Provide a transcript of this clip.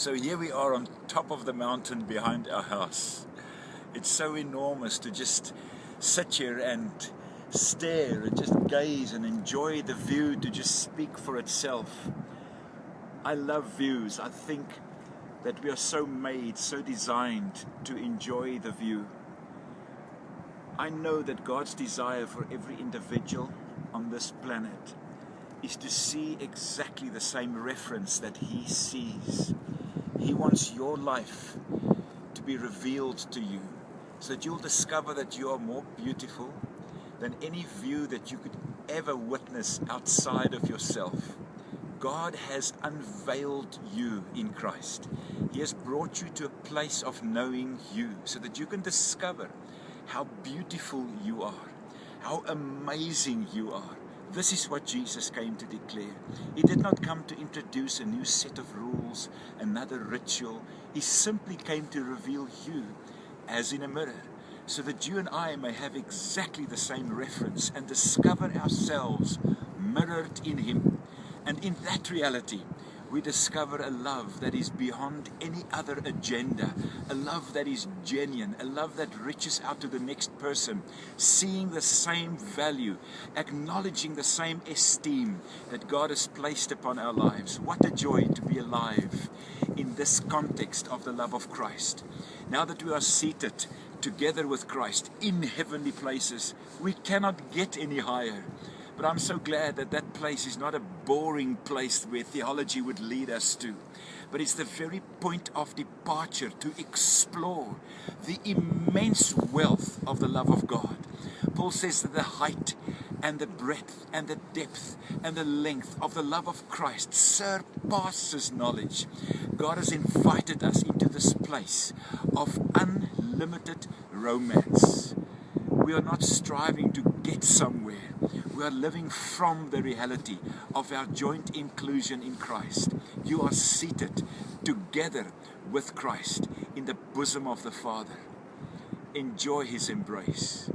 So here we are on top of the mountain behind our house. It's so enormous to just sit here and stare and just gaze and enjoy the view to just speak for itself. I love views. I think that we are so made, so designed to enjoy the view. I know that God's desire for every individual on this planet is to see exactly the same reference that He sees. He wants your life to be revealed to you so that you'll discover that you are more beautiful than any view that you could ever witness outside of yourself. God has unveiled you in Christ. He has brought you to a place of knowing you so that you can discover how beautiful you are, how amazing you are, this is what Jesus came to declare. He did not come to introduce a new set of rules, another ritual. He simply came to reveal you as in a mirror, so that you and I may have exactly the same reference and discover ourselves mirrored in Him. And in that reality, we discover a love that is beyond any other agenda, a love that is genuine, a love that reaches out to the next person, seeing the same value, acknowledging the same esteem that God has placed upon our lives. What a joy to be alive in this context of the love of Christ. Now that we are seated together with Christ in heavenly places, we cannot get any higher. But I'm so glad that that place is not a boring place where theology would lead us to, but it's the very point of departure to explore the immense wealth of the love of God. Paul says that the height and the breadth and the depth and the length of the love of Christ surpasses knowledge. God has invited us into this place of unlimited romance. We are not striving to get somewhere. We are living from the reality of our joint inclusion in Christ. You are seated together with Christ in the bosom of the Father. Enjoy His embrace.